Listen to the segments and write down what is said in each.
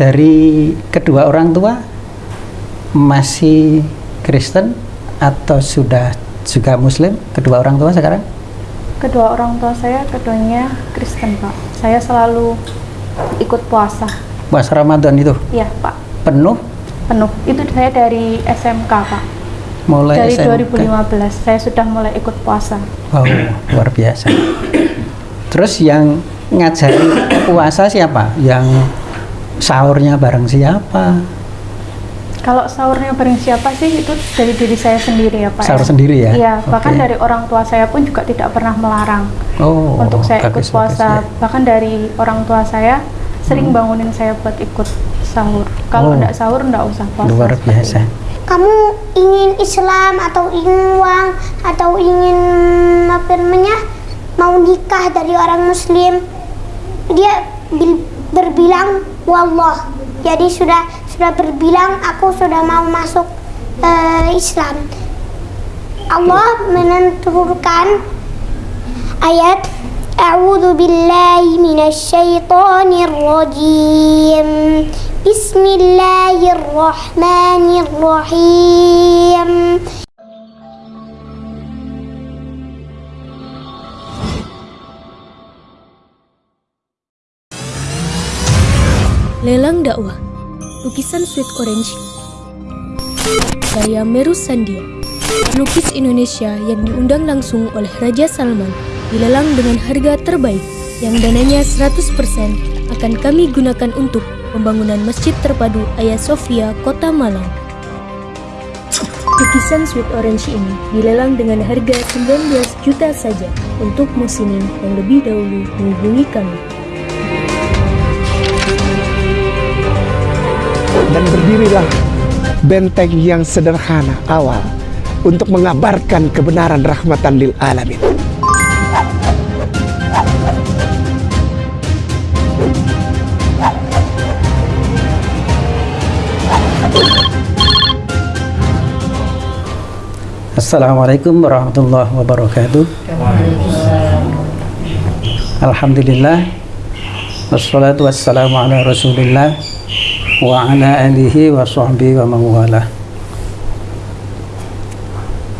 dari kedua orang tua masih Kristen atau sudah juga Muslim kedua orang tua sekarang? Kedua orang tua saya keduanya Kristen, Pak. Saya selalu ikut puasa. Puasa Ramadan itu Iya, Pak. penuh Penuh. Itu saya dari SMK, Pak. mulai Dari SMK? 2015 saya sudah mulai ikut puasa. Wow, luar biasa. Terus yang ngajari puasa siapa? Yang sahurnya bareng siapa? Kalau sahurnya bareng siapa sih itu dari diri saya sendiri ya Pak. Sahur ya. sendiri ya? Iya, bahkan Oke. dari orang tua saya pun juga tidak pernah melarang Oh, untuk saya ikut bagus, puasa. bagus, ya. Bahkan dari orang tua saya sering bangunin saya buat ikut sahur. Kalau Oh. enggak sahur enggak usah puasa. Luar biasa. kamu ingin Islam atau ingin uang atau ingin apa namanya mau nikah dari orang Muslim dia bil- berbilang wallah. Jadi sudah sudah berbilang aku sudah mau masuk eh, Islam. Allah menentukan ayat A'udzu billahi minasyaitonir rajim Bismillahirrahmanirrahim Lelang dakwah Lukisan Sweet Orange Karya Meru Sandia Lukis Indonesia yang diundang langsung oleh Raja Salman dilelang dengan harga terbaik yang dananya 100% akan kami gunakan untuk pembangunan Masjid Terpadu Ayah Sofia, Kota Malang. Lukisan Sweet Orange ini dilelang dengan harga 19 juta saja untuk musimin yang lebih dahulu menghubungi kami. Dan berdirilah benteng yang sederhana awal untuk mengabarkan kebenaran rahmatan lil alamin. Assalamualaikum warahmatullahi wabarakatuh. Alhamdulillah Wassalatu wassalamu ala rasulillah Wa ala alihi wa sahbihi wa mawalah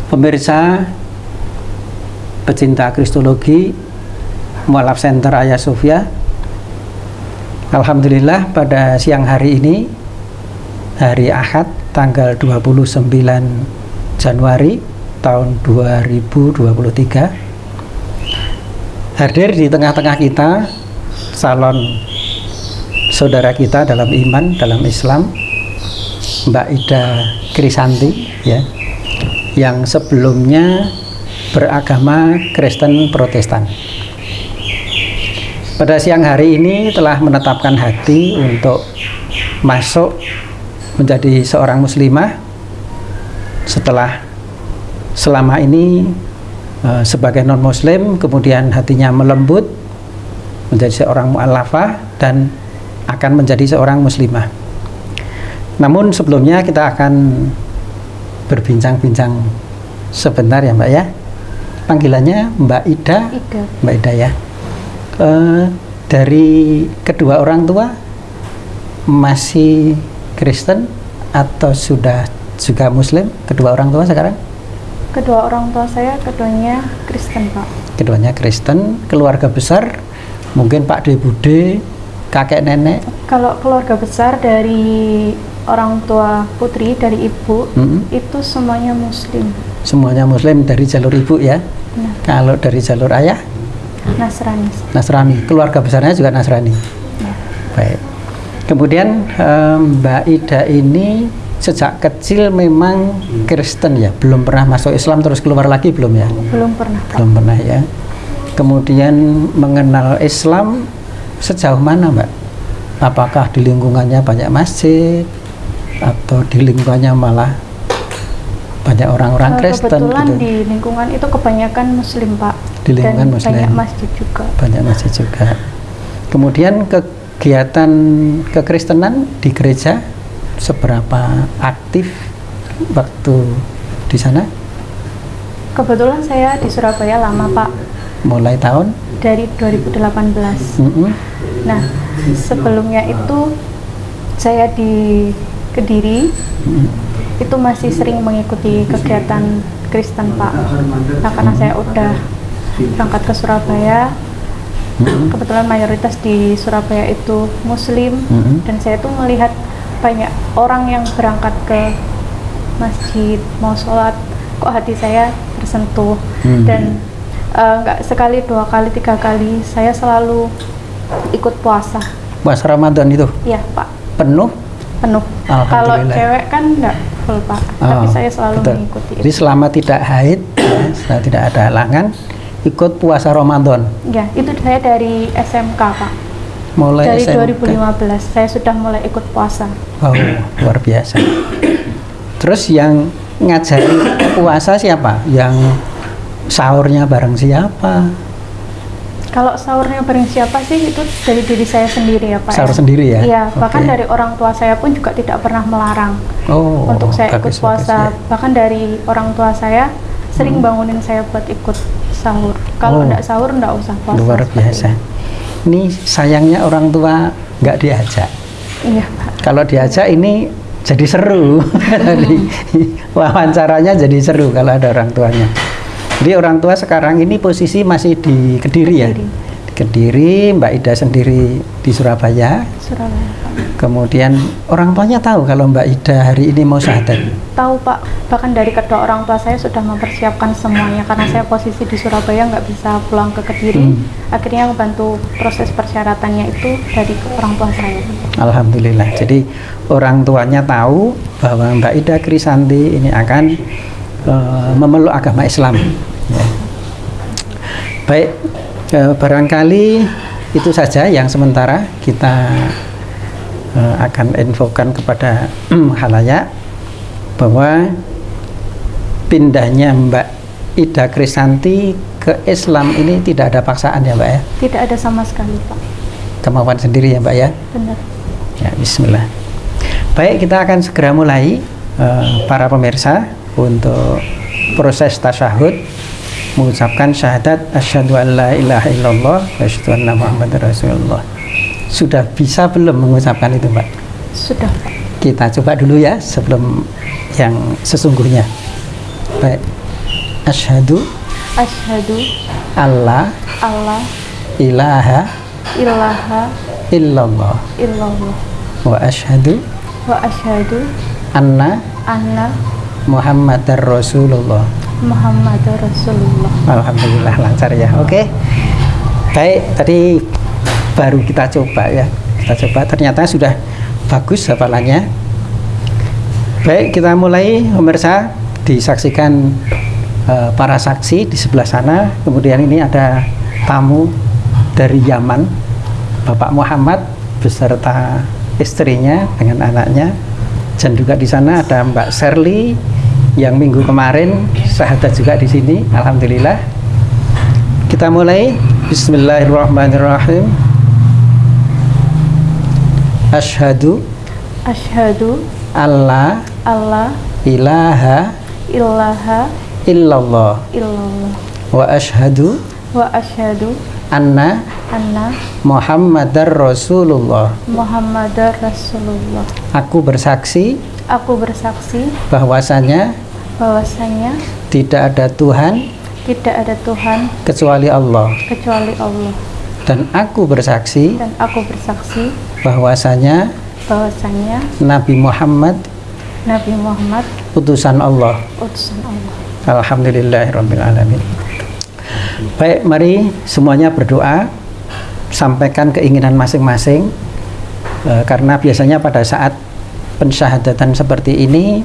Pemirsa Pecinta Kristologi Mualaf Center Ayah Sofia Alhamdulillah pada siang hari ini Hari Ahad tanggal 29 Januari tahun 2023 hadir di tengah-tengah kita salon saudara kita dalam iman dalam Islam Mbak Ida Krisanti ya yang sebelumnya beragama Kristen Protestan. Pada siang hari ini telah menetapkan hati untuk masuk menjadi seorang muslimah setelah selama ini eh, sebagai non muslim kemudian hatinya melembut menjadi seorang mu'allafah dan akan menjadi seorang muslimah. Namun sebelumnya kita akan berbincang-bincang sebentar ya mbak ya. Panggilannya mbak Ida. Ida. mbak Ida ya. Eh, dari kedua orang tua masih Kristen atau sudah juga Muslim? Kedua orang tua sekarang? Kedua orang tua saya keduanya Kristen, Pak. keduanya Kristen. Keluarga besar mungkin Pak De Bude kakek nenek? Kalau keluarga besar dari orang tua putri dari ibu Mm-mm. itu semuanya muslim. Semuanya Muslim dari jalur ibu ya? Nah, kalau dari jalur ayah? Nasrani. Nasrani. Keluarga besarnya juga Nasrani? Ya. baik. Kemudian eh, Mbak Ida ini sejak kecil memang Kristen ya? Belum pernah masuk Islam terus keluar lagi belum ya? Belum pernah, belum pernah ya. Kemudian mengenal Islam sejauh mana Mbak apakah di lingkungannya banyak masjid atau di lingkungannya malah banyak orang-orang Eh, Kristen Kebetulan gitu di lingkungan itu kebanyakan muslim, Pak. Di lingkungan Dan muslim. banyak masjid juga. banyak masjid juga kemudian kegiatan kekristenan di gereja seberapa aktif waktu di sana Kebetulan saya di Surabaya lama, Pak. Mulai tahun Dari 2018. Mm-mm. Nah, sebelumnya itu saya di Kediri itu masih sering mengikuti kegiatan Kristen Pak. Nah karena saya udah berangkat ke Surabaya, kebetulan mayoritas di Surabaya itu Muslim Mhm. dan saya tuh melihat banyak orang yang berangkat ke masjid mau sholat, kok hati saya tersentuh Mhm. dan eh, nggak sekali dua kali tiga kali saya selalu ikut puasa, Puasa Ramadan itu ya Pak penuh penuh. Kalau cewek kan nggak full pak, tapi Oh, saya selalu betul. mengikuti Jadi itu. selama tidak haid, ya, tidak ada halangan, ikut puasa Ramadan. Ya, itu saya dari SMK pak, Mulai dari SMK. 2015 saya sudah mulai ikut puasa. Wow, luar biasa. Terus yang ngajari puasa siapa? Yang sahurnya bareng siapa? Kalau sahurnya bareng siapa sih itu dari diri saya sendiri ya pak. Sahur ya. sendiri ya? Iya, bahkan dari orang tua saya pun juga tidak pernah melarang Oh, untuk saya ikut bagus, puasa. bagus, ya. Bahkan dari orang tua saya sering bangunin saya buat ikut sahur. Oh. Kalau nggak sahur nggak usah puasa. Luar biasa. Ini sayangnya orang tua nggak diajak. Iya pak. Kalau diajak ini jadi seru. Jadi wawancaranya jadi seru kalau ada orang tuanya. Jadi orang tua sekarang ini posisi masih di Kediri, ya. Kediri. Di Kediri, Mbak Ida sendiri di Surabaya. Surabaya. Kemudian orang tuanya tahu kalau Mbak Ida hari ini mau syahadat. Tahu Pak, bahkan dari kedua orang tua saya sudah mempersiapkan semuanya karena saya posisi di Surabaya nggak bisa pulang ke Kediri. Hmm. Akhirnya membantu proses persyaratannya itu dari orang tua saya. Alhamdulillah. Jadi orang tuanya tahu bahwa Mbak Ida Krisanti ini akan eh, memeluk agama Islam. Baik, eh, barangkali itu saja yang sementara kita eh, akan infokan kepada halayak bahwa pindahnya Mbak Ida Krisanti ke Islam ini tidak ada paksaan ya Mbak ya, Tidak ada sama sekali Pak. kemauan sendiri ya Mbak ya. Benar. Ya, bismillah. Baik, kita akan segera mulai eh, para pemirsa untuk proses tasyahud mengucapkan syahadat asyhadu an la ilaha illallah wa asyhadu anna muhammadar rasulullah. Sudah bisa belum mengucapkan itu, Mbak? Sudah. Kita coba dulu ya sebelum yang sesungguhnya. Baik. Asyhadu Asyhadu alla Allah ilaha ilaha illallah illallah wa asyhadu wa asyhadu anna anna muhammadar rasulullah. Muhammadar Rasulullah. Alhamdulillah lancar ya. Oke. Baik, tadi baru kita coba ya. Kita coba ternyata sudah bagus hafalannya. Baik, kita mulai pemirsa disaksikan eh, para saksi di sebelah sana. Kemudian ini ada tamu dari Yaman, Bapak Muhammad beserta istrinya dengan anaknya. Dan juga di sana ada Mbak Serly yang minggu kemarin sahadat juga di sini. Alhamdulillah. Kita mulai. Bismillahirrahmanirrahim. Ashhadu Asyhadu alla Allah ilaha ilaha illallah illallah wa ashhadu wa asyhadu anna anna Muhammadar Rasulullah. Muhammadar Rasulullah. Aku bersaksi Aku bersaksi bahwasanya bahwasanya tidak ada Tuhan tidak ada Tuhan kecuali Allah kecuali Allah dan aku bersaksi dan aku bersaksi bahwasanya bahwasanya Nabi Muhammad Nabi Muhammad utusan Allah. utusan Allah. Alhamdulillahirabbil alamin. Baik, mari semuanya berdoa sampaikan keinginan masing-masing Eh, karena biasanya pada saat pensyahadatan seperti ini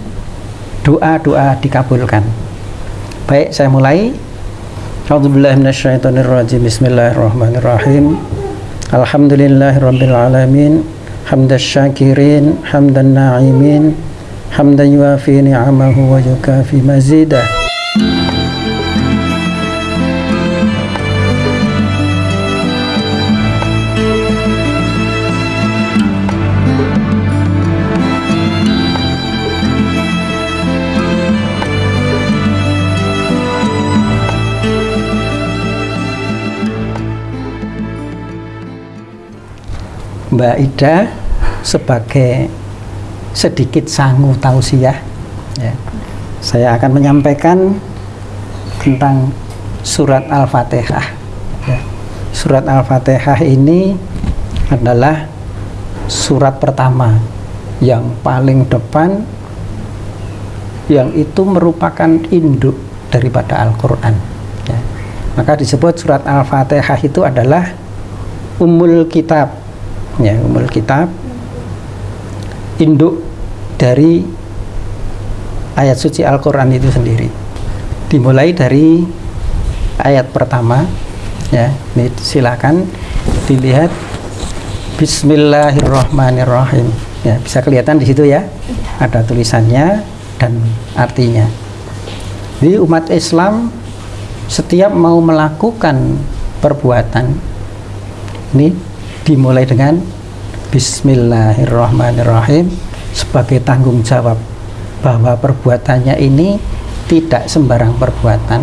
doa-doa dikabulkan. Baik, saya mulai. A'udzubillahi minasyaitonirrajim. Bismillahirrahmanirrahim. Alhamdulillahirabbil alamin. Hamdas syakirin, hamdan na'imin, hamdan yuafi ni'amahu wa yukafi mazidah. Mbak Ida sebagai sedikit sangu tausiah ya, saya akan menyampaikan tentang surat Al-Fatihah. Ya. Surat Al-Fatihah ini adalah surat pertama yang paling depan yang itu merupakan induk daripada Al-Quran ya. maka disebut surat Al-Fatihah itu adalah umul kitab ya umul kitab induk dari ayat suci Al-Quran itu sendiri. Dimulai dari ayat pertama ya ini silakan dilihat. Bismillahirrahmanirrahim. Ya bisa kelihatan di situ ya? Ada tulisannya dan artinya. Jadi umat Islam setiap mau melakukan perbuatan ini dimulai dengan Bismillahirrahmanirrahim sebagai tanggung jawab bahwa perbuatannya ini tidak sembarang perbuatan.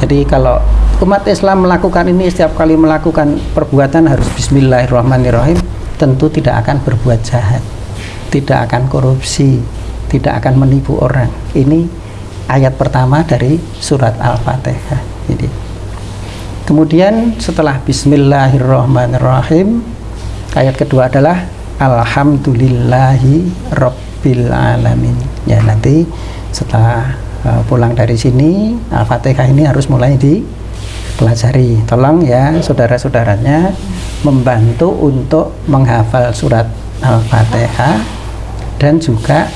Jadi kalau umat Islam melakukan ini setiap kali melakukan perbuatan harus Bismillahirrahmanirrahim tentu tidak akan berbuat jahat tidak akan korupsi tidak akan menipu orang. Ini ayat pertama dari surat Al-Fatihah. Ini kemudian setelah Bismillahirrahmanirrahim ayat kedua adalah Alhamdulillahi Rabbil Alamin. Ya nanti setelah uh, pulang dari sini Al-Fatihah ini harus mulai dipelajari. Tolong ya saudara-saudaranya membantu untuk menghafal surat Al-Fatihah dan juga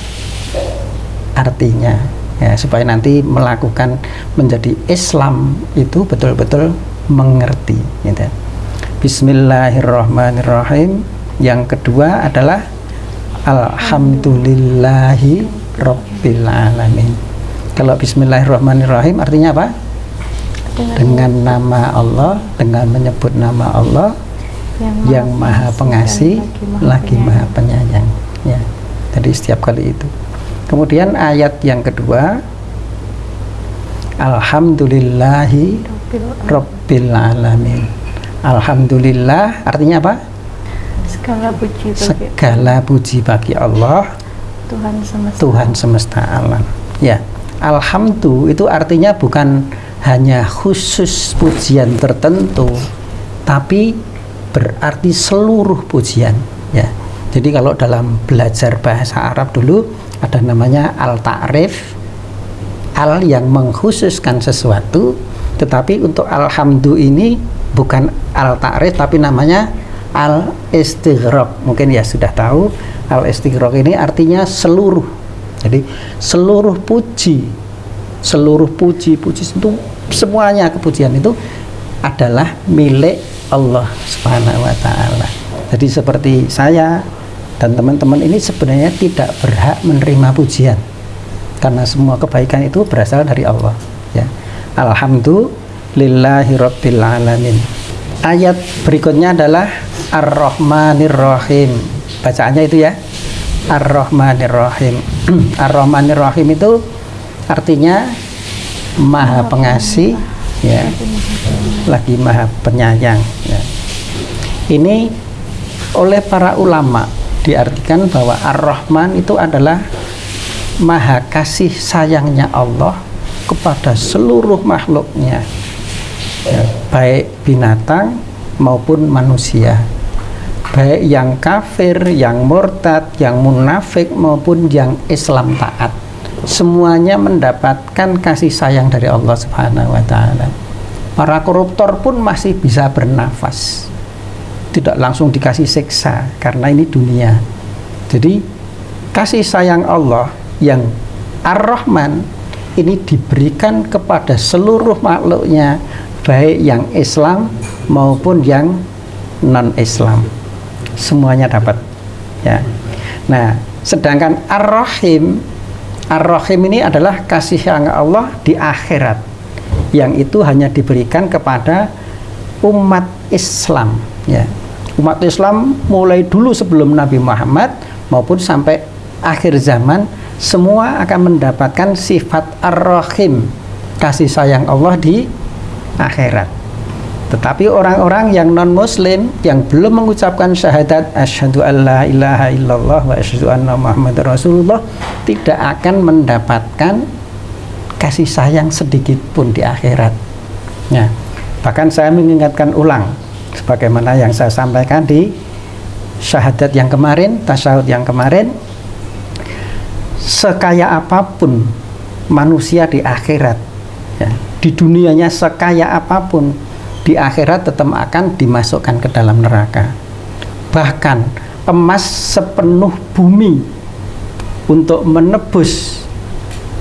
artinya. Ya supaya nanti melakukan menjadi Islam itu betul-betul mengerti gitu. Bismillahirrahmanirrahim. Yang kedua adalah Alhamdulillahi Rabbil Alamin. Kalau Bismillahirrahmanirrahim artinya apa? dengan nama Allah dengan menyebut nama Allah yang, yang maha pengasih lagi maha penyayang. Ya jadi setiap kali itu. Kemudian ayat yang kedua Alhamdulillahi Rabbil Alamin Alhamdulillah. Artinya apa? segala puji bagi segala puji bagi Allah. Tuhan semesta. Tuhan semesta alam. Ya. Alhamdulillah itu artinya bukan hanya khusus pujian tertentu tapi berarti seluruh pujian. Ya. Jadi kalau dalam belajar bahasa Arab dulu ada namanya al-ta'rif. Al yang mengkhususkan sesuatu tetapi untuk alhamdulillah ini bukan al-ta'rif tapi namanya al-istighraq mungkin ya sudah tahu al-istighraq ini artinya seluruh jadi seluruh puji seluruh puji-puji itu semuanya kepujian itu adalah milik Allah Subhanahu wa taala. Jadi seperti saya dan teman-teman ini sebenarnya tidak berhak menerima pujian. Karena semua kebaikan itu berasal dari Allah, ya. Alhamdulillahi rabbil alamin. Ayat berikutnya adalah Ar-Rahmanir Rahim. Bacaannya itu ya. Ar-Rahmanir Rahim. Ar-Rahmanir Rahim itu artinya maha pengasih ya lagi maha penyayang ya. ini oleh para ulama diartikan bahwa ar-rahman itu adalah maha kasih sayangnya Allah kepada seluruh makhluknya ya, baik binatang maupun manusia baik yang kafir, yang murtad, yang munafik maupun yang Islam taat semuanya mendapatkan kasih sayang dari Allah Subhanahu wa taala. Para koruptor pun masih bisa bernafas. Tidak langsung dikasih siksa karena ini dunia. Jadi kasih sayang Allah yang Ar-Rahman ini diberikan kepada seluruh makhluknya baik yang Islam maupun yang non-Islam. Semuanya dapat. Ya. Nah, sedangkan Ar-Rahim Ar-Rahim ini adalah kasih sayang Allah di akhirat yang itu hanya diberikan kepada umat Islam ya. Umat Islam mulai dulu sebelum Nabi Muhammad maupun sampai akhir zaman semua akan mendapatkan sifat Ar-Rahim kasih sayang Allah di akhirat. Tetapi orang-orang yang non muslim yang belum mengucapkan syahadat asyhadu alla ilaha illallah wa asyhadu anna muhammadar rasulullah tidak akan mendapatkan kasih sayang sedikit pun di akhirat. Ya. Bahkan saya mengingatkan ulang sebagaimana yang saya sampaikan di syahadat yang kemarin, tasyahud yang kemarin sekaya apa pun manusia di akhirat ya, di dunianya sekaya apa pun di akhirat tetap akan dimasukkan ke dalam neraka. Bahkan emas sepenuh bumi untuk menebus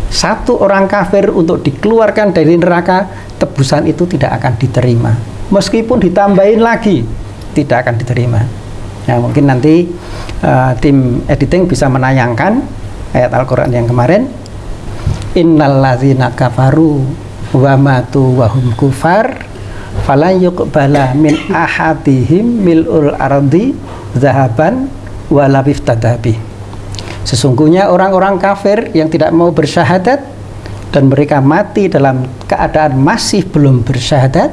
satu orang kafir untuk dikeluarkan dari neraka, tebusan itu tidak akan diterima. Meskipun ditambahin lagi, tidak akan diterima. Ya, mungkin nanti uh, tim editing bisa menayangkan ayat Al-Quran yang kemarin. Innalladzina kafaru wa matu wa hum kufar falan yuqbala min ahadihim mil'ul ardi zahaban wa tadabi sesungguhnya orang-orang kafir yang tidak mau bersyahadat dan mereka mati dalam keadaan masih belum bersyahadat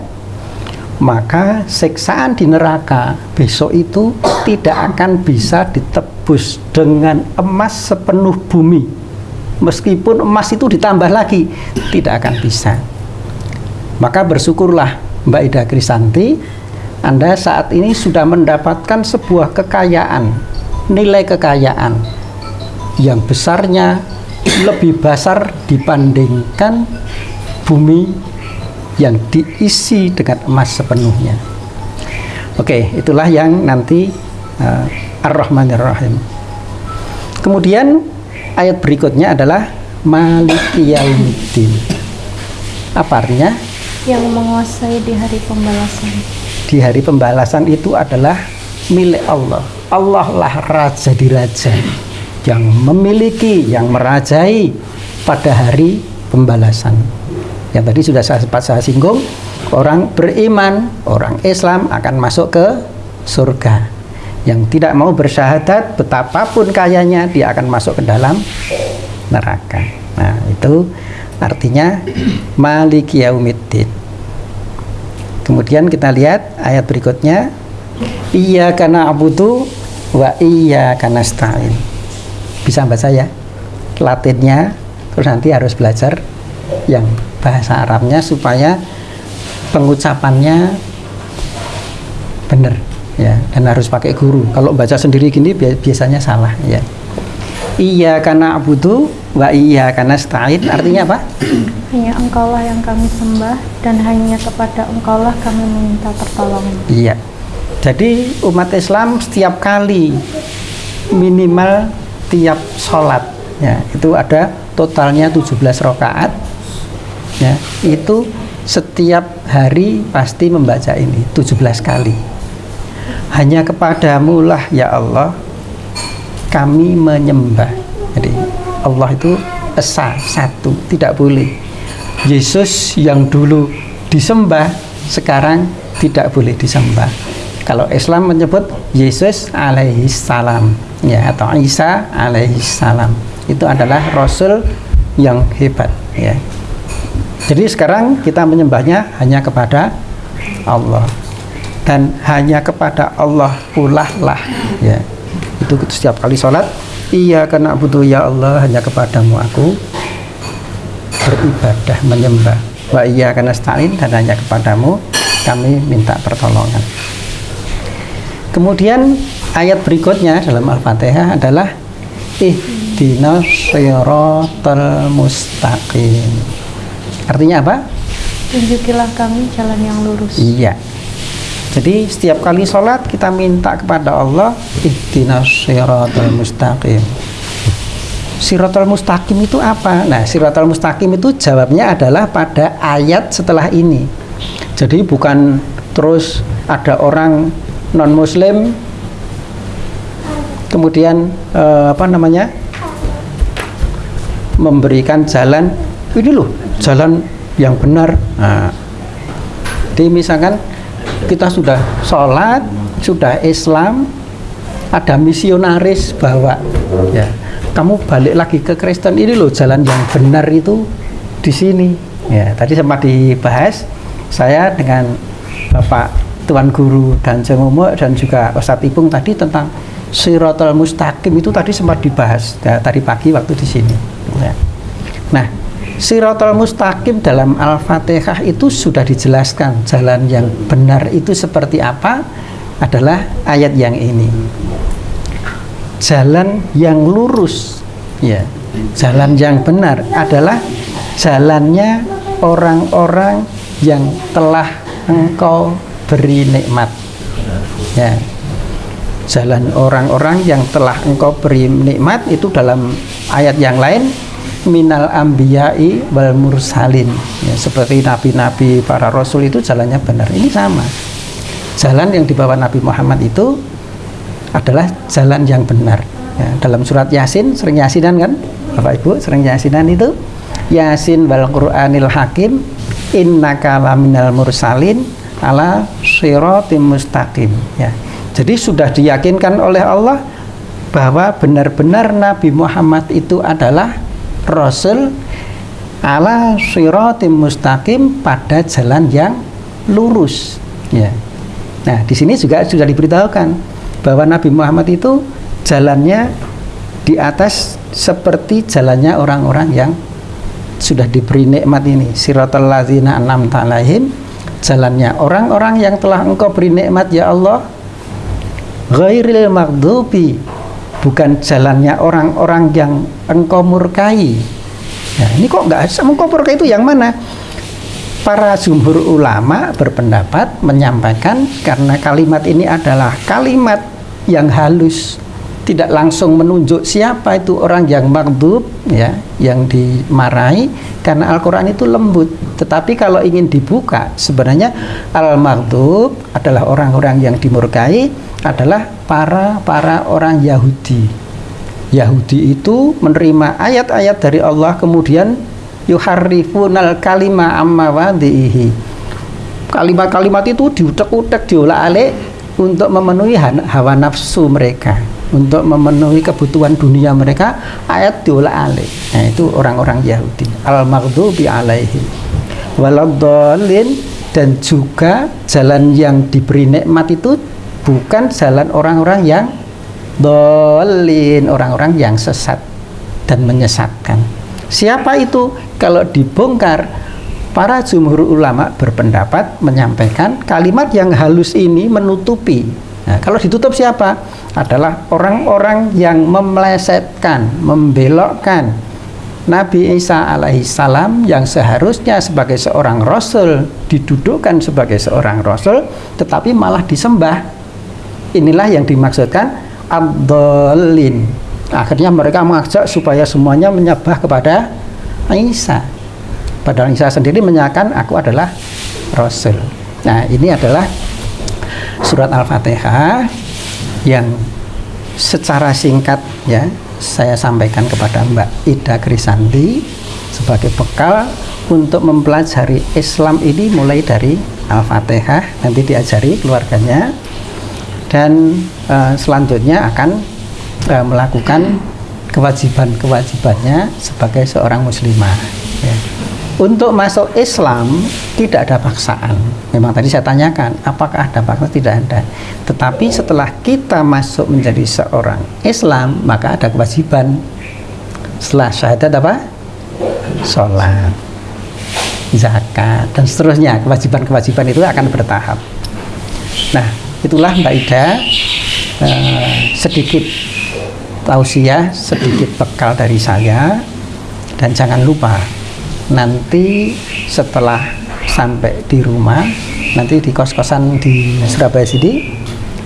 maka siksaan di neraka besok itu tidak akan bisa ditebus dengan emas sepenuh bumi. Meskipun emas itu ditambah lagi tidak akan bisa. Maka bersyukurlah Mbak Ida Krisanti, Anda saat ini sudah mendapatkan sebuah kekayaan, nilai kekayaan yang besarnya lebih besar dibandingkan bumi yang diisi dengan emas sepenuhnya. Oke, itulah yang nanti uh, Ar-Rahmanir Rahim. Kemudian ayat berikutnya adalah Maliki Yaumiddin. Apa artinya? yang menguasai di hari pembalasan. Di hari pembalasan itu adalah milik Allah. Allah lah raja di raja yang memiliki, yang merajai pada hari pembalasan. Yang tadi sudah saya sempat saya singgung, orang beriman, orang Islam akan masuk ke surga. Yang tidak mau bersyahadat, betapapun kayanya, dia akan masuk ke dalam neraka. Nah, itu artinya maliki yaumiddin kemudian kita lihat ayat berikutnya iya karena abudu wa iya karena stain bisa baca ya latinnya terus nanti harus belajar yang bahasa Arabnya supaya pengucapannya benar ya. Dan harus pakai guru. Kalau baca sendiri gini biasanya salah ya. Iya karena abudu wa iya karena stain artinya apa? Hanya engkaulah yang kami sembah dan hanya kepada engkaulah kami meminta pertolongan. Iya. Jadi umat Islam setiap kali minimal tiap sholat ya itu ada totalnya 17 rakaat ya itu setiap hari pasti membaca ini 17 kali. Hanya kepadamu lah ya Allah kami menyembah. Jadi Allah itu esa satu tidak boleh. Yesus yang dulu disembah sekarang tidak boleh disembah. Kalau Islam menyebut Yesus alaihi salam ya atau Isa alaihi salam itu adalah rasul yang hebat ya jadi sekarang kita menyembahnya hanya kepada Allah. Dan hanya kepada Allah pula lah ya. Itu setiap kali sholat Iya karena butuh ya Allah hanya kepadamu aku beribadah menyembah. Wa iya karena stain dan hanya kepadamu kami minta pertolongan. Kemudian ayat berikutnya dalam Al-Fatihah adalah ihdinas siratal mustaqim artinya apa? tunjukilah kami jalan yang lurus iya jadi setiap kali sholat kita minta kepada Allah ihdinas siratal mustaqim. Siratal mustaqim itu apa? Nah, siratal mustaqim itu jawabnya adalah pada ayat setelah ini. Jadi bukan terus ada orang non muslim kemudian eh, apa namanya? memberikan jalan ini loh, jalan yang benar. Nah, jadi misalkan kita sudah sholat, sudah Islam, ada misionaris bawa, ya kamu balik lagi ke Kristen ini loh jalan yang benar itu di sini. Ya tadi sempat dibahas saya dengan Bapak Tuan Guru dan Cemomo dan juga Ustadz Ipung tadi tentang Sirotol Mustaqim itu tadi sempat dibahas ya, tadi pagi waktu di sini. Ya. Nah, Sirotol Mustaqim dalam Al-Fatihah itu sudah dijelaskan jalan yang benar itu seperti apa adalah ayat yang ini. Jalan yang lurus, ya, jalan yang benar adalah jalannya orang-orang yang telah engkau beri nikmat. Ya, jalan orang-orang yang telah engkau beri nikmat itu dalam ayat yang lain minal ambiyai wal mursalin. Ya, seperti nabi-nabi para rasul itu jalannya benar. Ini sama. Jalan yang dibawa Nabi Muhammad itu adalah jalan yang benar. Ya, dalam surat Yasin sering Yasinan kan? Bapak Ibu sering Yasinan itu Yasin wal Qur'anil Hakim innaka laminal mursalin ala siratim mustaqim. Ya jadi sudah diyakinkan oleh Allah bahwa benar-benar Nabi Muhammad itu adalah Rasul ala siratim mustaqim pada jalan yang lurus. Ya. Nah, di sini juga sudah diberitahukan bahwa Nabi Muhammad itu jalannya di atas seperti jalannya orang-orang yang sudah diberi nikmat ini. Siratal ladzina an'amta alaihim jalannya orang-orang yang telah engkau beri nikmat ya Allah ghairil maghdubi bukan jalannya orang-orang yang engkau murkai. Nah ini kok nggak engkau murkai itu yang mana? Para jumhur ulama berpendapat menyampaikan karena kalimat ini adalah kalimat yang halus tidak langsung menunjuk siapa itu orang yang maghdub ya yang dimarahi karena Al-Qur'an itu lembut. Tetapi kalau ingin dibuka sebenarnya al-maghdub adalah orang-orang yang dimurkai adalah para para orang Yahudi. Yahudi itu menerima ayat-ayat dari Allah kemudian yuharrifunal kalima amma wadihi. Kalimat-kalimat itu diutek-utek diolah-alik untuk memenuhi hawa nafsu mereka untuk memenuhi kebutuhan dunia mereka ayat diolah alik. Nah itu orang-orang Yahudi. Al maghdubi alaihi. Waladhalin dan juga jalan yang diberi nikmat itu bukan jalan orang-orang yang dolin orang-orang yang sesat dan menyesatkan. Siapa itu? Kalau dibongkar para jumhur ulama berpendapat menyampaikan kalimat yang halus ini menutupi nah, kalau ditutup siapa? Adalah orang-orang yang memelesetkan, membelokkan Nabi Isa alaihissalam yang seharusnya sebagai seorang rasul didudukkan sebagai seorang rasul tetapi malah disembah. Inilah yang dimaksudkan abdolin akhirnya mereka mengajak supaya semuanya menyembah kepada Isa. Padahal Isa sendiri menyatakan aku adalah rasul. Nah ini adalah surat al-fatihah yang secara singkat ya saya sampaikan kepada Mbak Ida Krisanti sebagai bekal untuk mempelajari Islam ini mulai dari Al-Fatihah nanti diajari keluarganya dan uh, selanjutnya akan uh, melakukan kewajiban-kewajibannya sebagai seorang muslimah ya untuk masuk Islam tidak ada paksaan. Memang tadi saya tanyakan, apakah ada paksaan? Tidak ada. Tetapi setelah kita masuk menjadi seorang Islam, maka ada kewajiban. Setelah syahadat apa? Sholat, zakat, dan seterusnya. Kewajiban-kewajiban itu akan bertahap. Nah, itulah Mbak Ida eh, sedikit tausiah, sedikit bekal dari saya. Dan jangan lupa nanti setelah sampai di rumah nanti di kos-kosan di Surabaya sini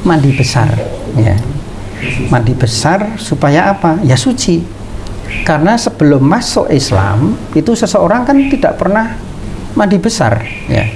mandi besar ya. Mandi besar supaya apa? Ya suci. Karena sebelum masuk Islam itu seseorang kan tidak pernah mandi besar ya.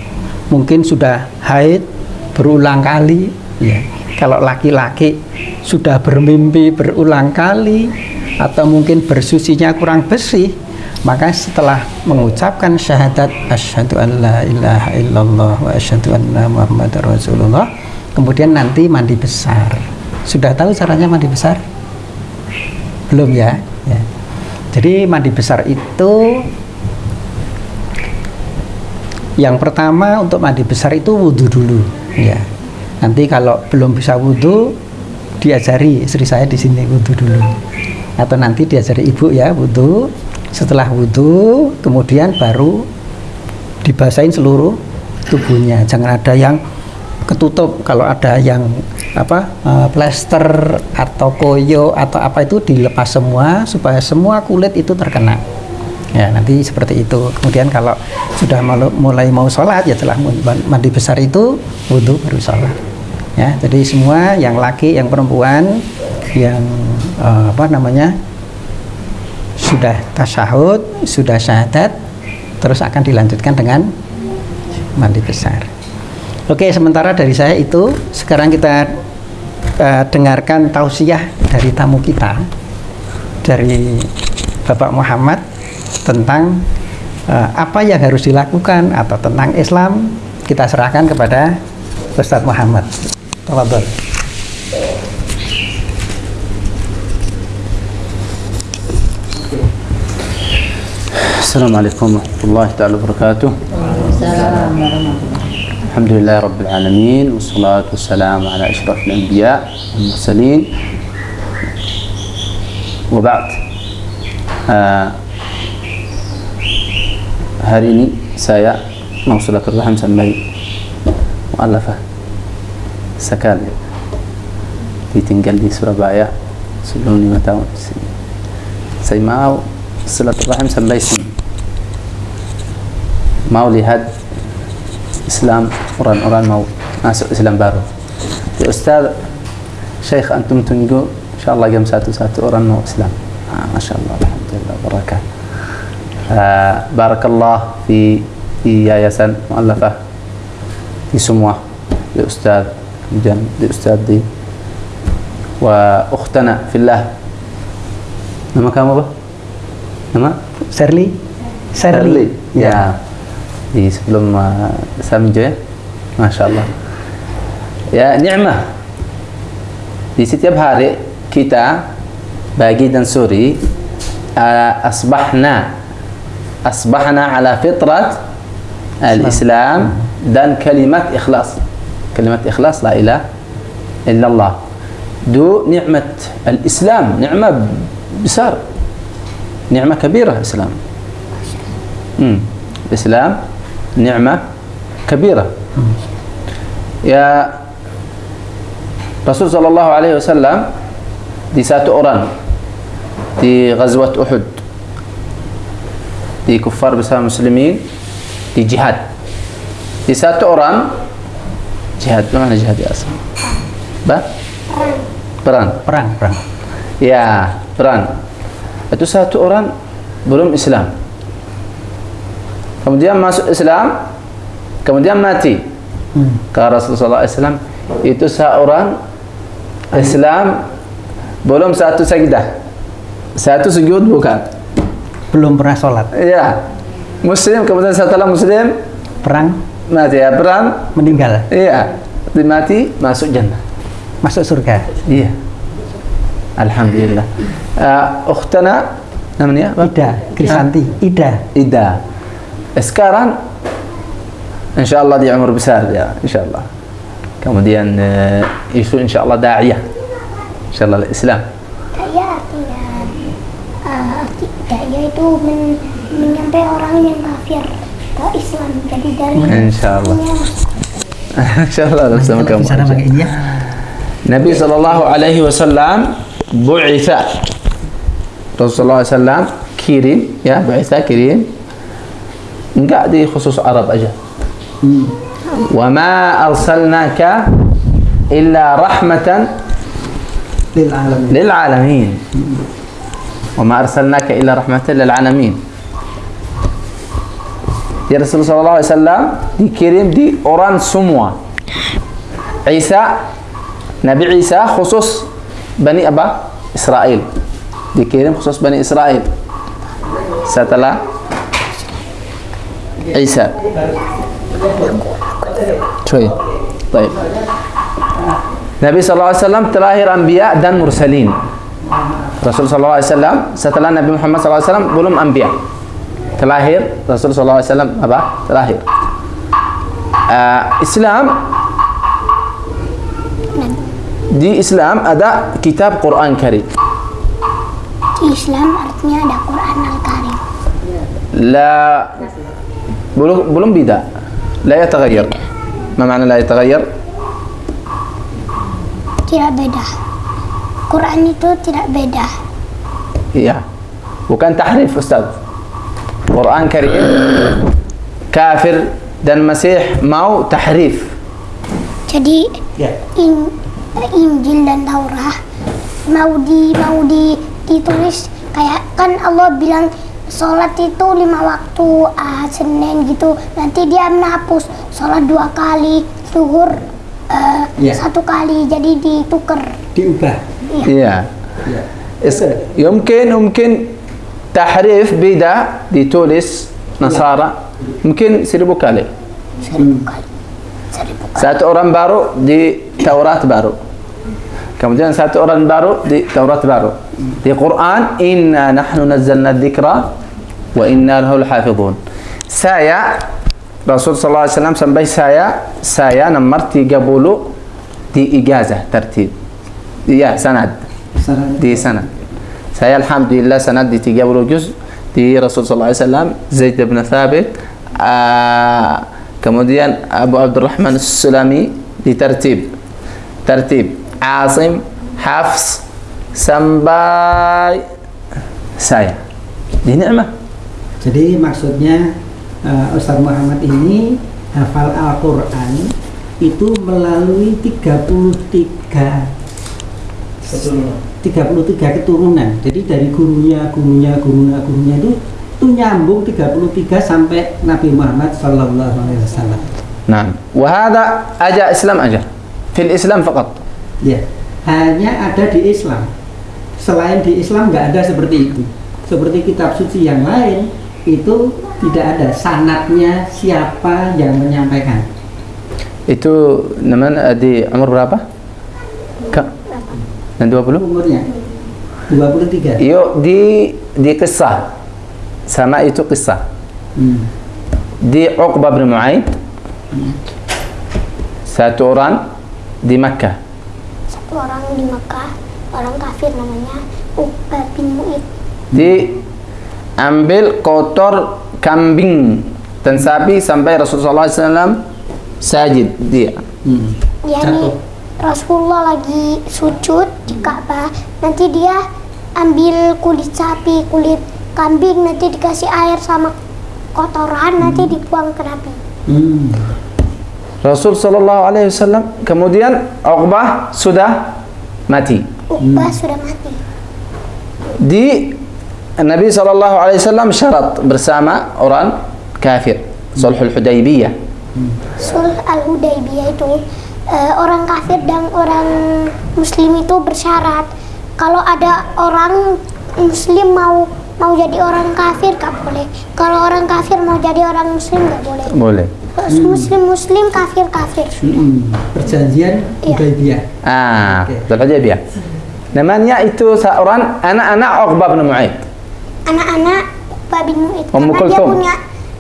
Mungkin sudah haid berulang kali ya. Kalau laki-laki sudah bermimpi berulang kali atau mungkin bersucinya kurang bersih maka setelah mengucapkan syahadat asyhadu an la ilaha illallah wa asyhadu anna muhammadar rasulullah kemudian nanti mandi besar. Sudah tahu caranya mandi besar? Belum ya, ya. jadi mandi besar itu yang pertama untuk mandi besar itu wudhu dulu ya. Nanti kalau belum bisa wudhu diajari istri saya di sini wudhu dulu. Atau nanti diajari ibu ya wudhu setelah wudhu kemudian baru dibasahin seluruh tubuhnya. Jangan ada yang ketutup. Kalau ada yang apa eh, plester atau koyo atau apa itu dilepas semua supaya semua kulit itu terkena. Ya nanti seperti itu. Kemudian kalau sudah mulai mau sholat ya setelah mandi besar itu wudhu baru sholat. Ya jadi semua yang laki yang perempuan yang eh, apa namanya sudah tasyahud sudah syahadat terus akan dilanjutkan dengan mandi besar oke sementara dari saya itu sekarang kita eh, dengarkan tausiah dari tamu kita dari Bapak Muhammad tentang eh, apa yang harus dilakukan atau tentang Islam kita serahkan kepada Ustadz Muhammad. Tafadhol. السلام عليكم ورحمة الله تعالى وبركاته. وعليكم السلام ورحمة الله. الحمد لله رب العالمين والصلاة والسلام على أشرف الأنبياء والمرسلين. وبعد آه، هاريني سايا موصلة الرحم سمي مؤلفة سكالي في تنقل لي سربايا سلوني متاون سيماو صلة الرحم سمي سمي Mau lihat Islam orang-orang mau masuk Islam baru. Ya Ustaz, Syekh antum tunggu insyaallah jam satu-satu orang mau Islam. Ah, Masya Allah, Alhamdulillah, barakat. Uh, barakallah fi di yayasan mu'allafah di semua di Ustaz kemudian di Ustaz di wa ukhtana fillah nama kamu apa? nama? Sherly. Shirley ya di sebelum uh, Samjo ya Masya Allah ya ni'mah di setiap hari kita bagi dan suri uh, asbahna asbahna ala fitrat al-Islam dan kalimat ikhlas kalimat ikhlas la ilaha illallah دو نعمة الإسلام نعمة بسار نعمة كبيرة الإسلام. الإسلام ni'mah kabira. Ya Rasul sallallahu alaihi wasallam di satu orang di Ghazwat Uhud di kufar bersama muslimin di jihad. Di satu orang jihad mana jihad ya asal? Bah perang. Perang perang. Ya perang. Itu satu orang belum Islam kemudian masuk Islam kemudian mati. Hmm. kata Rasulullah SAW itu seorang Islam belum satu sajdah. Satu sujud bukan. Belum pernah sholat. ya Muslim kemudian setelah Muslim Perang. mati. Ya perang. Meninggal. iya. Mati masuk jannah. Masuk surga. iya. Alhamdulillah. Uh, ukhtana namanya apa? Ida, Krisanti, Ida. Ida سكاران إن شاء الله دي عمر بسال يا إن شاء الله. كمدين آه، يسو إن شاء الله داعية. إن شاء الله الإسلام. من من ينبئ اوراني ما في الاسلام جديد إن شاء الله. إن شاء الله نفس مكان نبي صلى الله عليه وسلم بعث رسول الله صلى الله عليه وسلم كريم يا بعث كريم enggak di khusus Arab aja wa ma arsalnaka illa rahmatan Lil alamin. lil alamin wa ma arsalnaka illa rahmatan lil alamin ya Rasulullah SAW dikirim di orang semua Isa Nabi Isa khusus Bani apa? Israel dikirim khusus Bani Israel setelah Isa شوية طيب Nabi SAW terakhir Anbiya dan Mursalin Rasul SAW setelah Nabi Muhammad SAW belum Anbiya terakhir Rasul SAW apa? terakhir uh, Islam di Islam ada kitab Quran Karim Di Islam artinya ada Quran Al-Karim. لا belum belum beda, la yataghayyar. Ma makna la yataghayyar? Tidak beda. Quran itu tidak beda. Iya. Bukan tahrif ustaz. Quran Karim kafir dan Masih mau tahrif. Jadi yeah. in, Injil dan Taurat mau di mau di ditulis kayak kan Allah bilang sholat itu lima waktu uh, senin gitu. Nanti dia menghapus. Sholat dua kali zuhur uh, ya. satu kali. Jadi ditukar. Diubah. Iya. iya. Ya mungkin mungkin tahrif beda ditulis Nasara mungkin seribu kali. Seribu kali. Seribu kali. Satu orang baru di Taurat baru. Kemudian satu orang baru di Taurat baru di Quran inna nahnu nazzalna dzikra wa inna lahu lahafizun saya Rasul sallallahu alaihi wasallam sampai saya saya nomor 30 di ijazah tertib iya sanad di sanad saya alhamdulillah sanad di 30 juz di Rasul sallallahu alaihi wasallam Zaid bin Thabit ah, kemudian Abu Abdurrahman Sulami di tertib tertib Asim, Hafs, sampai saya. Ini ni'mah. Jadi maksudnya uh, Ustaz Muhammad ini hafal Al-Qur'an itu melalui 33 33 keturunan. Jadi dari gurunya, gurunya, gurunya, gurunya itu itu nyambung 33 sampai Nabi Muhammad sallallahu alaihi wasallam. Nah, wahada aja Islam aja. Fil Islam fakat. Ya, hanya ada di Islam. Selain di Islam nggak ada seperti itu. Seperti kitab suci yang lain itu tidak ada sanatnya siapa yang menyampaikan. itu namanya di umur berapa? Kak? Dan 20? Umurnya 23. Yuk di di kisah sama itu kisah Hmm. di Uqbah bin Mu'aid satu orang di Makkah orang di Mekah orang kafir namanya Uqbah bin Mu'id di ambil kotor kambing dan sapi sampai Rasulullah SAW sajid dia. Hmm. nih Rasulullah lagi sujud di Ka'bah nanti dia ambil kulit sapi kulit kambing nanti dikasih air sama kotoran nanti dibuang ke Nabi. Hmm. Rasul Sallallahu Alaihi Wasallam kemudian Uqbah sudah mati. Uqbah sudah mati. Di Nabi Sallallahu Alaihi Wasallam syarat bersama orang kafir Sulhul Hudaybiyah. Sulh al-Hudaybiyah itu eh, orang kafir dan orang muslim itu bersyarat. Kalau ada orang muslim mau mau jadi orang kafir gak boleh. Kalau orang kafir mau jadi orang muslim gak boleh. Boleh muslim muslim kafir kafir Hmm. Perjanjian Iya. Hudaybiyah. ah Oke. Sulhul Hudaybiyah namanya itu seorang anak-anak Uqbah bin Mu'aid anak-anak Uqbah bin Ummu karena dia punya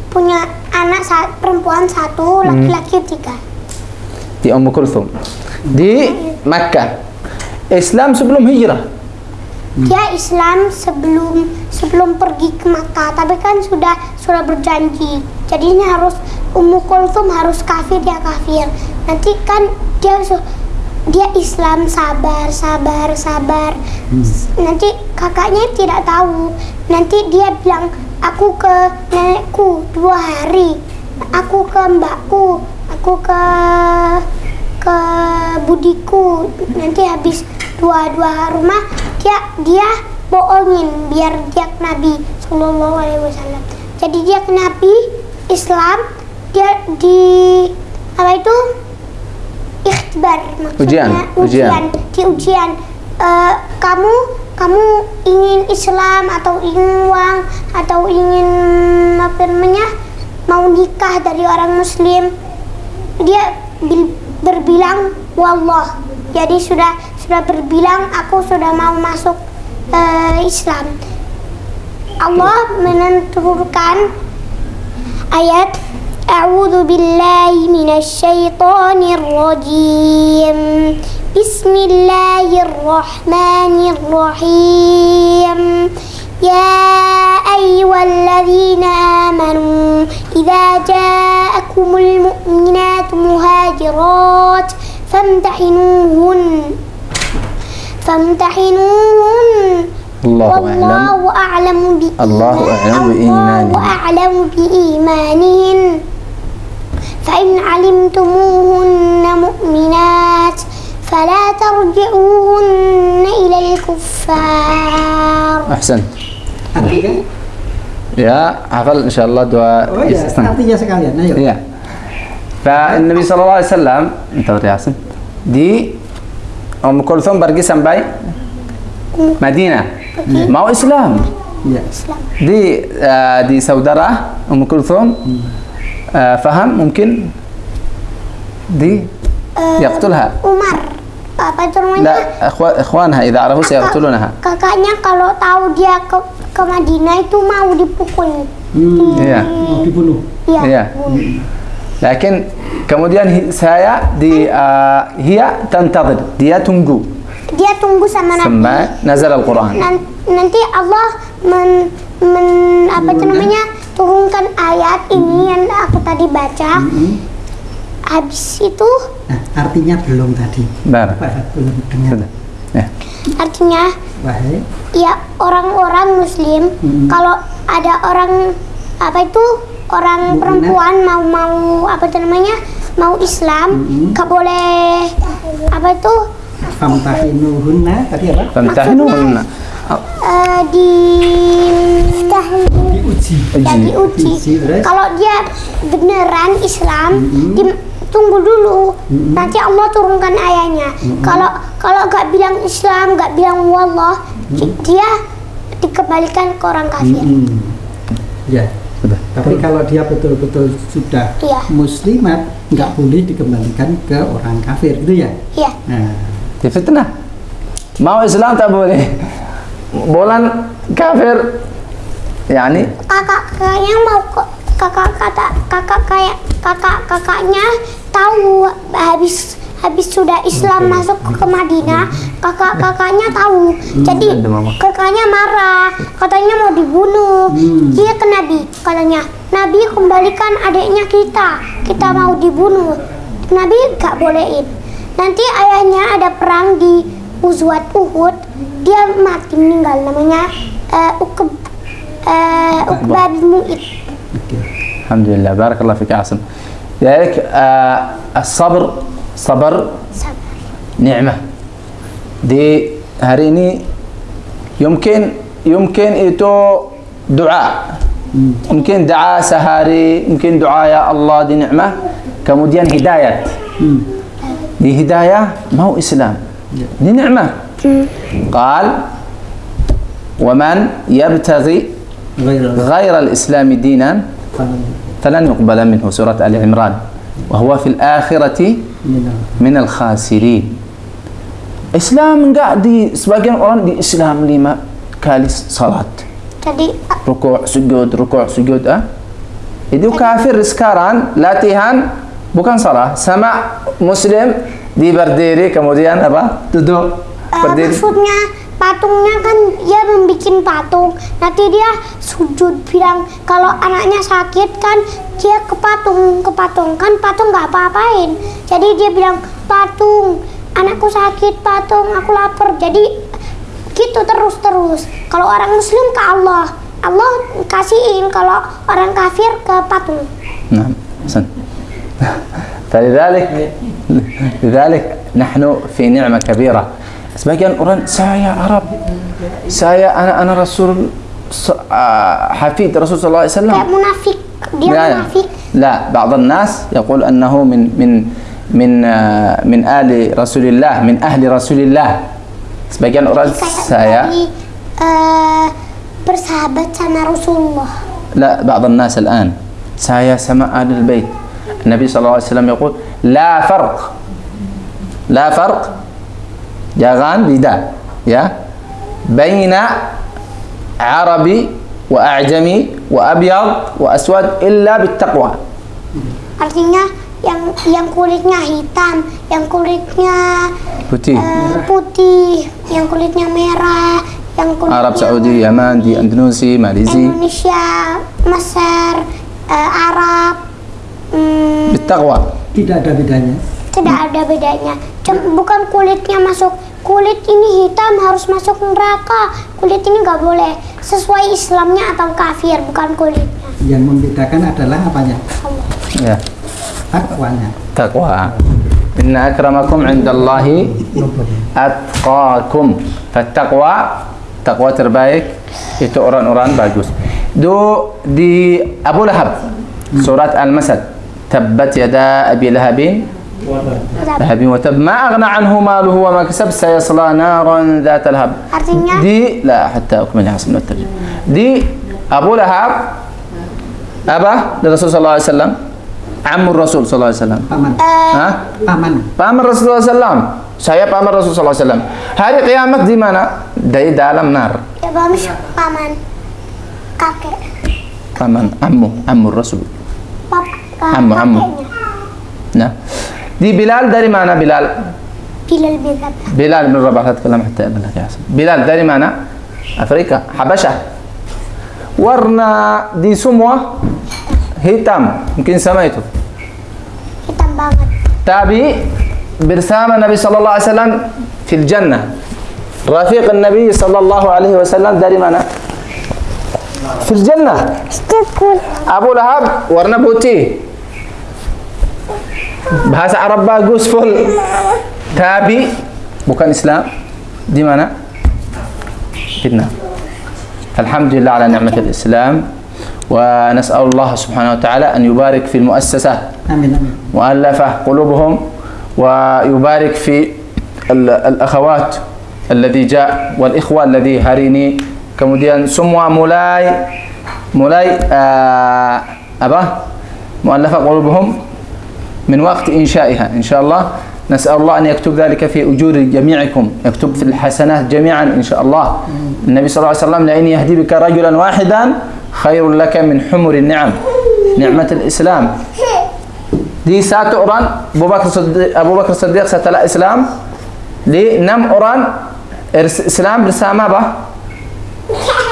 punya anak sa- perempuan satu laki-laki tiga. Di Ummu Kulthum di Makkah. Islam sebelum hijrah dia Islam sebelum sebelum pergi ke Makkah. Tapi kan sudah sudah berjanji. Jadinya harus Ummu Kulthum harus kafir dia kafir. Nanti kan dia dia Islam sabar sabar sabar. S- nanti kakaknya tidak tahu. Nanti dia bilang aku ke nenekku dua hari. Aku ke mbakku. Aku ke ke budiku. Nanti habis dua dua rumah dia dia bohongin biar dia ke Nabi Shallallahu Alaihi Wasallam. Jadi dia ke Nabi Islam dia di apa itu? Ikhtibar Ujian, maksudnya ujian. di ujian. Eh, kamu kamu ingin Islam atau ingin uang atau ingin apa namanya mau nikah dari orang Muslim? Dia bil- berbilang wallah. Jadi sudah sudah berbilang aku sudah mau masuk uh, Islam. Allah menenturkan ayat A'udzu billahi minasyaitonir rajim. Bismillahirrahmanirrahim. Ya ayyuhalladzina amanu idza jaa جاءكم المؤمنات مهاجرات فامتحنوهن فامتحنوهن الله أعلم. والله أعلم بإيمان الله أعلم بإيمانهن. الله أعلم بإيمانهن فإن علمتموهن مؤمنات فلا ترجعوهن إلى الكفار. أحسنت ya hafal insyaallah dua oh, iya. artinya sekalian ayo iya dan Nabi sallallahu alaihi wasallam entar Yasin di um Kulthum pergi sampai Madinah hmm. mau Islam ya. Di uh, di saudara um Kulthum hmm. uh, faham mungkin di uh, yaqtulha. Umar. Apa itu namanya? La, ikhwanha idza arafu sayaqtulunaha. Kakaknya kalau tahu dia ke ke Madinah itu mau dipukul. Hmm. Iya. Mau dibunuh. Iya. iya. Lakin kemudian saya di uh, hiya dia tunggu. Dia tunggu sama Nabi. Sama nazar Al-Qur'an. Nanti Allah men men apa itu namanya? turunkan ayat ini yang aku tadi baca. -hmm. Habis itu nah, artinya belum tadi. Bar. Belum dengar. Ya. Artinya Baik. Ya, orang-orang muslim hmm. kalau ada orang apa itu orang Mungkin perempuan mau mau apa itu namanya? mau Islam, hmm. boleh apa itu? Famtahinuhunna tadi apa? Famtahinuhunna. Oh. Uh, di diuji. Ya, diuji. Kalau dia beneran Islam, mm -hmm. di, tunggu dulu Mm-mm. nanti Allah turunkan ayatnya kalau kalau gak bilang Islam gak bilang wallah dia dikembalikan ke orang kafir Mm-mm. Ya. Sudah. Tapi kalau dia betul-betul sudah Iya. muslimat, nggak boleh dikembalikan ke orang kafir, gitu ya? Iya. Nah, di fitnah mau Islam tak boleh bulan kafir yani kakak kakaknya mau ke kakak kata kakak kayak kakak kakaknya tahu habis habis sudah Islam masuk ke Madinah kakak kakaknya tahu. Jadi ada mama. kakaknya marah katanya mau dibunuh. Hmm. dia ke Nabi katanya Nabi kembalikan adiknya kita. Kita mau dibunuh. Nabi gak bolehin. Nanti ayahnya ada perang di Uzwat Uhud. Dia mati meninggal namanya Ukb eh Uqbah bin Mu'id. الحمد لله. بارك الله فيك عاصم. لذلك آه الصبر صبر نعمة. دي هريني يمكن يمكن إتو دعاء. يمكن دعاء سهاري يمكن دعاء يا الله دي نعمة. كمدين هداية. دي هداية ما هو إسلام. دي نعمة. قال ومن يبتغي غير الإسلام دينا فلن يقبل منه سورة آل عمران وهو في الآخرة من الخاسرين. إسلام قاعد سباقين القرآن دي إسلام لما كالس صلاة. ركوع سجود ركوع سجود أه؟ إذا كافر سكاران لا تيهان بكن صلاة. سمع مسلم دي برديري كموديان أبا؟ تدو berdiri maksudnya patungnya kan dia membuat patung nanti dia sujud bilang kalau anaknya sakit kan dia ke patung ke patung kan patung nggak apa-apain jadi dia bilang patung anakku sakit patung aku lapar jadi gitu terus terus kalau orang muslim ke Allah Allah kasihin kalau orang kafir ke patung نعم حسن فلذلك لذلك نحن في نعمة كبيرة sebagian orang saya Arab saya anak anak Rasul ah, hafid Rasul sallallahu alaihi wasallam kayak munafik dia لا munafik لا بعض الناس يقول أنه من من من آه، من آل رسول الله من أهل رسول الله sebagian orang saya eh, bersahabat sama Rasulullah لا بعض الناس الآن سايا سماء أهل البيت النبي صلى الله عليه وسلم يقول لا فرق لا فرق Jangan lidah. Ya. Kan? ya. Baina Arabi wa A'jami wa Abyad wa Aswad illa bittaqwa. Artinya yang yang kulitnya hitam, yang kulitnya putih, uh, putih, yang kulitnya merah, yang kulitnya Arab Saudi, Yaman, di Indonesia, Malaysia, Indonesia, Mesir, uh, Arab. Hmm, Bittaqwa. Tidak ada bedanya. Tidak ada bedanya. Cuma, bukan kulitnya masuk kulit ini hitam harus masuk neraka. Kulit ini nggak boleh sesuai Islamnya atau kafir bukan kulitnya. Yang membedakan adalah apanya? Ya. Takwanya takwa inna akramakum indallahi atqakum. Fattaqwa takwa terbaik itu orang-orang bagus. Do di Abu Lahab surat Al-Masad. Tabbat yada abi lahabin. لهب وتب ما أغنى عنه ماله وما كسب سيصلى نارا ذات لهب Artinya دي لا حتى أكمل حسن الترجمة دي أبو لهب أبا للرسول صلى الله عليه وسلم عم الرسول صلى الله عليه وسلم Paman. ها Paman. paman Rasulullah SAW saya paman Rasulullah SAW hari kiamat di mana dari dalam nar ya bagus paman kakek paman ammu ammu Rasul pap Ammu, ammu. nah دي بلال داري معنى بلال. بلال بلال. بلال بلال بلال رباح بلال حتى بلال بلال يا حسن. بلال داري معنى بلال حبشة. ورنا دي سموة. هيتام يمكن بلال هيتام بلال تابي برسام النبي صلى الله عليه وسلم في الجنة. رفيق النبي صلى الله عليه وسلم داري بلال في الجنة. أبو لهب ورنا بوتي. Bahasa Arab bagus full. Tabi bukan Islam. Di mana? Fitnah. Alhamdulillah ala ni'mat al-Islam. ونسأل الله سبحانه وتعالى أن يبارك في المؤسسة. مؤلفة قلوبهم ويبارك في ال- الأخوات الذي جاء والإخوة الذي هاريني kemudian semua mulai mulai uh, apa مؤلفة قلوبهم من وقت إنشائها. إن شاء الله نسأل الله أن يكتب ذلك في أجور جميعكم. يكتب في الحسنات جميعا إن شاء الله. النبي صلى الله عليه وسلم لأن يهدي بك رجلا واحدا خير لك من حمر النعم. نعمة الإسلام. دي سات أوران. أبو بكر صديق أبو بكر صديق ستلا إسلام. لي نم أوران. إسلام رسامة به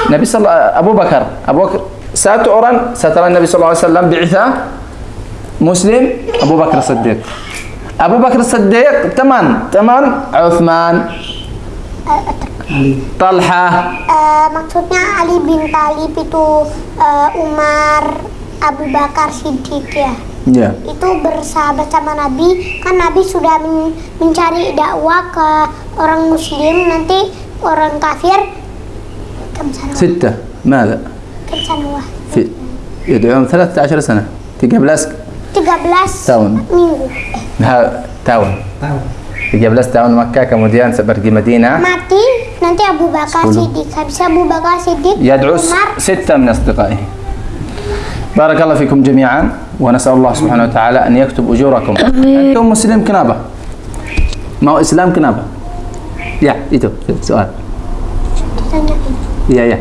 نبي صلى الله أبو بكر. أبو بكر سات أوران ستلا النبي صلى الله عليه وسلم بعثة. Muslim Abu Bakar Siddiq Abu Bakar Siddiq teman teman Uthman Talha Eh, maksudnya Ali bin Talib itu eh, Umar Abu Bakar Siddiq ya ya itu bersahabat sama Nabi kan Nabi sudah men- mencari dakwah ke orang Muslim nanti orang kafir kam sanawah ستة ماذا kam sanawah في يدعون 13 سنة 13 13 Tahun. minggu ها- tahun Tahu. 13 tahun Makkah kemudian pergi Madinah mati nanti Abu Bakar. Siddiq habis Abu Bakar Siddiq س- ستة من أصدقائه. بارك الله فيكم جميعا ونسأل الله سبحانه وتعالى أن يكتب أجوركم. أنتم مسلم كنابة. ما هو إسلام كنابة؟ يا إيتو سؤال. يا يا.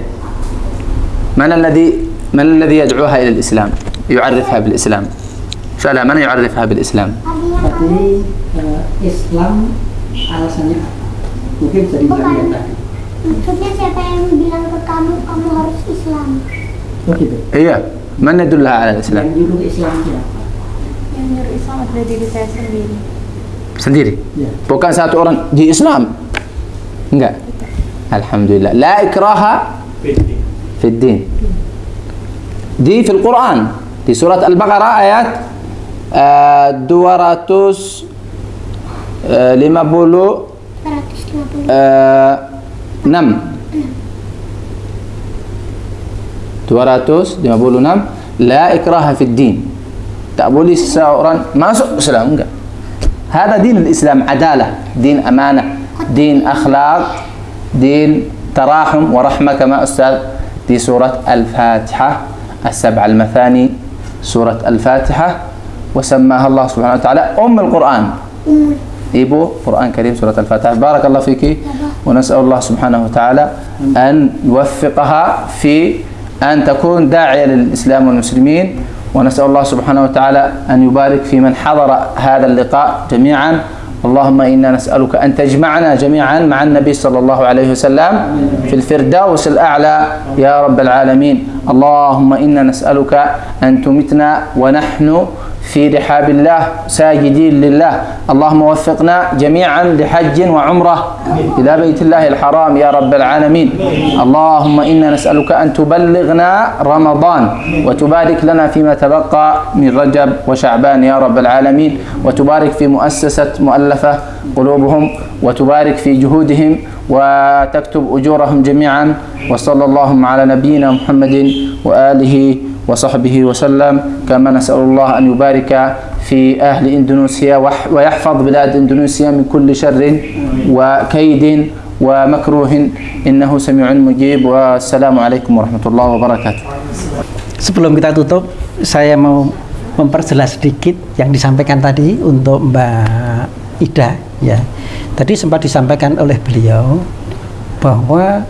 من الذي من الذي يدعوها إلى الإسلام؟ يعرفها بالإسلام. سألها من يعرفها بالإسلام eh, Islam alasannya apa? Mungkin bisa dibilang tadi. maksudnya siapa yang bilang ke kamu kamu harus Islam Oh gitu. إيه من يدلها على الإسلام Yang nyuruh Islam siapa? yang nyuruh Islam adalah diri saya sendiri sendiri Ya. bukan satu orang di Islam enggak Alhamdulillah la ikraha في الدين دي في القرآن di surat Al-Baqarah ayat 200 uh, 50 450 uh, 6 256 la ikraha fi din. Tak boleh seseorang masuk Islam enggak. هذا دين الإسلام عدالة دين أمانة دين أخلاق دين تراحم ورحمة كما أستاذ في سورة الفاتحة السبع المثاني سورة الفاتحة وسماها الله سبحانه وتعالى أم القرآن. إيبو قرآن كريم سورة الفاتحة. بارك الله فيك ونسأل الله سبحانه وتعالى أن يوفقها في أن تكون داعية للإسلام والمسلمين. ونسأل الله سبحانه وتعالى أن يبارك في من حضر هذا اللقاء جميعا. اللهم إنا نسألك أن تجمعنا جميعا مع النبي صلى الله عليه وسلم في الفردوس الأعلى. يا رب العالمين. اللهم إنا نسألك أن تمتنا ونحن في رحاب الله ساجدين لله. اللهم وفقنا جميعا لحج وعمرة إلى بيت الله الحرام يا رب العالمين. اللهم إنا نسألك أن تبلغنا رمضان وتبارك لنا فيما تبقى من رجب وشعبان يا رب العالمين. وتبارك في مؤسسة مؤلفة قلوبهم وتبارك في جهودهم وتكتب أجورهم جميعا. وصلى اللهم على نبينا محمد وآله وصحبه وسلم كما نسأل الله أن يبارك في أهل إندونيسيا وح- ويحفظ بلاد إندونيسيا من كل شر وكيد ومكروه إنه سميع مجيب والسلام عليكم ورحمة الله وبركاته Sebelum kita tutup, saya mau memperjelas sedikit yang disampaikan tadi untuk Mbak Ida ya. Tadi sempat disampaikan oleh beliau bahwa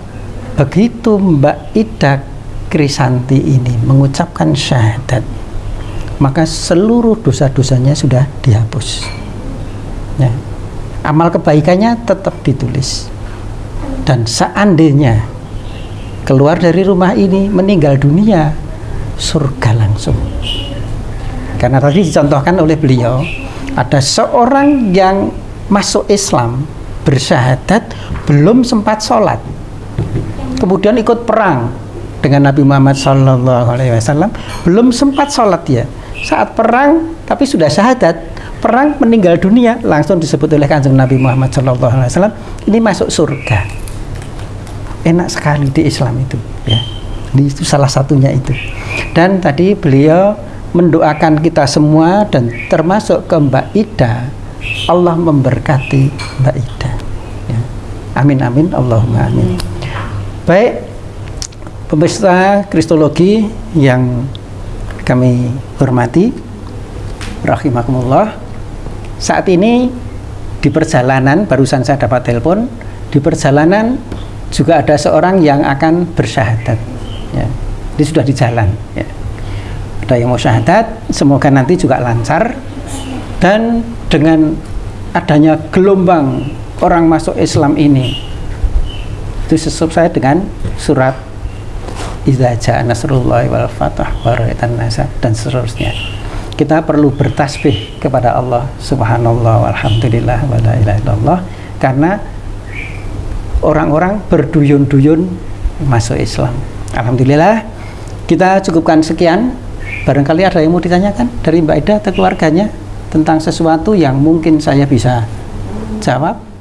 begitu Mbak Ida Krisanti ini mengucapkan syahadat, maka seluruh dosa-dosanya sudah dihapus. Ya. Amal kebaikannya tetap ditulis. Dan seandainya keluar dari rumah ini meninggal dunia surga langsung karena tadi dicontohkan oleh beliau ada seorang yang masuk Islam bersyahadat belum sempat sholat kemudian ikut perang dengan Nabi Muhammad Wasallam belum sempat sholat ya saat perang tapi sudah syahadat. Perang meninggal dunia langsung disebut oleh kanjeng Nabi Muhammad Wasallam ini masuk surga. Enak sekali di Islam itu ya. Ini itu salah satunya itu. Dan tadi beliau mendoakan kita semua dan termasuk ke Mbak Ida. Allah memberkati Mbak Ida ya. amin amin. Allahumma amin. Baik pemirsa kristologi yang kami hormati rahimakumullah saat ini di perjalanan barusan saya dapat telepon di perjalanan juga ada seorang yang akan bersyahadat ya. ini sudah di jalan ya. ada yang mau syahadat semoga nanti juga lancar dan dengan adanya gelombang orang masuk Islam ini itu sesuai dengan surat Idza jaa nasrullahi wal fatah wa ra'aitan nasa dan seterusnya kita perlu bertasbih kepada Allah subhanallah walhamdulillah wa karena orang-orang berduyun-duyun masuk Islam. Alhamdulillah kita cukupkan sekian. Barangkali ada yang mau ditanyakan dari Mbak Ida atau keluarganya tentang sesuatu yang mungkin saya bisa jawab.